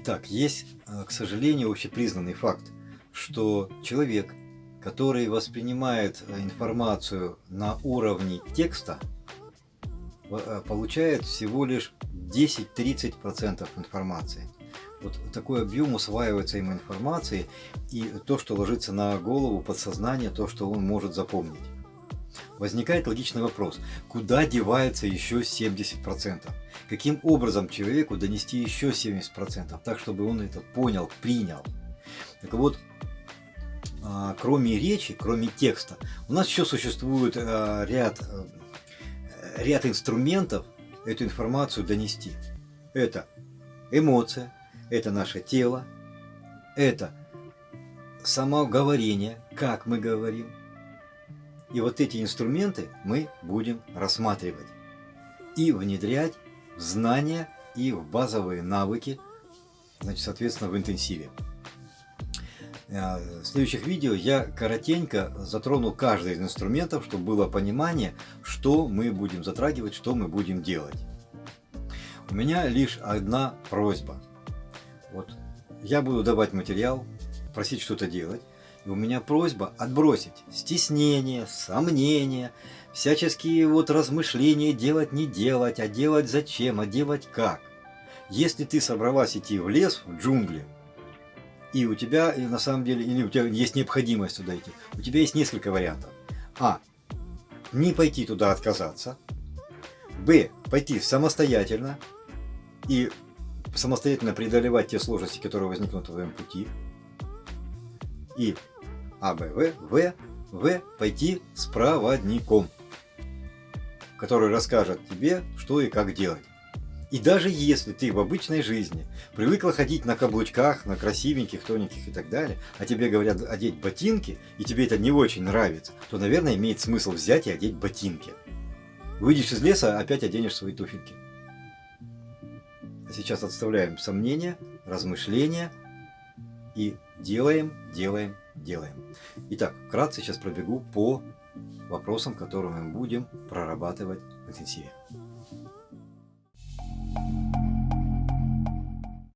Итак, есть, э, к сожалению, общепризнанный факт, что человек, который воспринимает э, информацию на уровне текста, э, получает всего лишь 10-30% информации. Вот такой объем усваивается ему информации и то, что ложится на голову, подсознание, то, что он может запомнить. Возникает логичный вопрос, куда девается еще 70%? Каким образом человеку донести еще 70%, так чтобы он это понял, принял? Так вот, а, кроме речи, кроме текста, у нас еще существует а, ряд, э, ряд инструментов эту информацию донести. Это эмоция, это наше тело, это самоговорение, как мы говорим, и вот эти инструменты мы будем рассматривать и внедрять знания и в базовые навыки, значит, соответственно, в интенсиве. Э, в следующих видео я коротенько затрону каждый из инструментов, чтобы было понимание, что мы будем затрагивать, что мы будем делать. У меня лишь одна просьба. Вот я буду давать материал, просить что-то делать. И у меня просьба отбросить стеснение, сомнения, всяческие вот размышления делать не делать, а делать зачем, а делать как. Если ты собралась идти в лес, в джунгли, и у тебя и на самом деле, или у тебя есть необходимость туда идти, у тебя есть несколько вариантов. А. Не пойти туда отказаться. Б. Пойти самостоятельно и самостоятельно преодолевать те сложности, которые возникнут в твоем пути. И а, Б, В, В, В пойти с проводником, который расскажет тебе, что и как делать. И даже если ты в обычной жизни привыкла ходить на каблучках, на красивеньких, тоненьких и так далее, а тебе говорят одеть ботинки, и тебе это не очень нравится, то, наверное, имеет смысл взять и одеть ботинки. Выйдешь из леса, опять оденешь свои туфельки. А сейчас отставляем сомнения, размышления и делаем, делаем, делаем. Итак, вкратце сейчас пробегу по вопросам, которые мы будем прорабатывать в интенсиве.